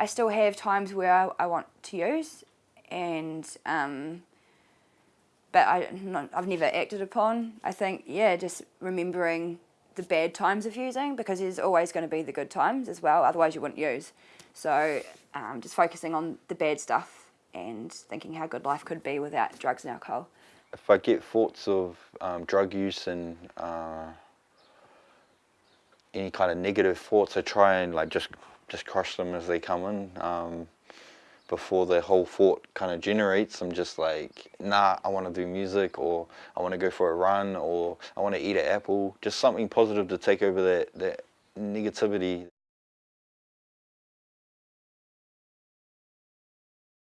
I still have times where I, I want to use, and um, but I not, I've never acted upon. I think yeah, just remembering the bad times of using because there's always going to be the good times as well. Otherwise, you wouldn't use. So um, just focusing on the bad stuff and thinking how good life could be without drugs and alcohol. If I get thoughts of um, drug use and uh, any kind of negative thoughts, I try and like just just crush them as they come in. Um, before the whole thought kind of generates, I'm just like, nah, I want to do music or I want to go for a run or I want to eat an apple. Just something positive to take over that, that negativity.